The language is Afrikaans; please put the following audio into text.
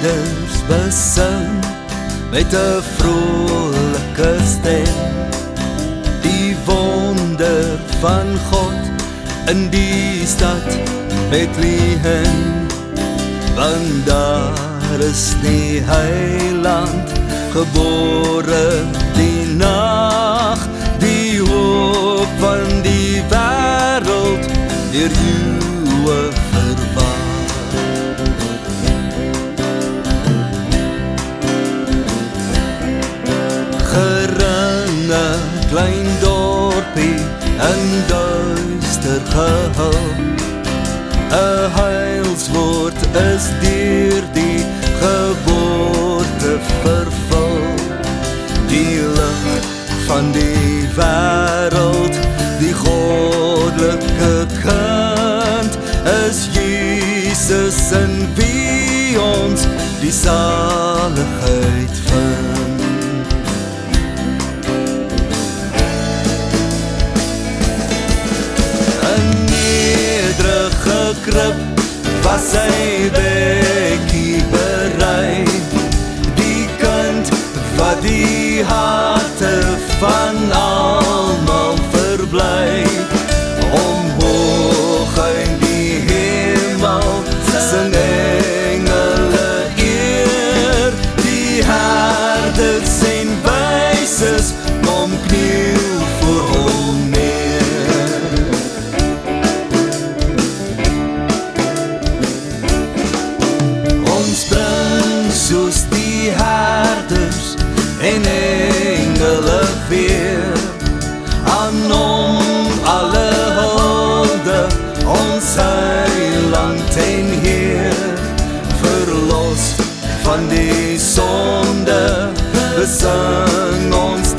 Kinders besing met 'n vrolike stem. Die wonder van God in die stad Bethlehem want daar is die heiland gebore die nag geringe klein dorpie in duister gehul. 'n heilswoord is deur die geboorte vervul. Die lig van die wêreld die goddelike kind is Jesus in wie ons die saligheid herders en wyses kom kniel voor hom neer. Ons bring soos die herders en engele weer aan hom alle hulde ons heiland en Heer verlos van die sonde the sun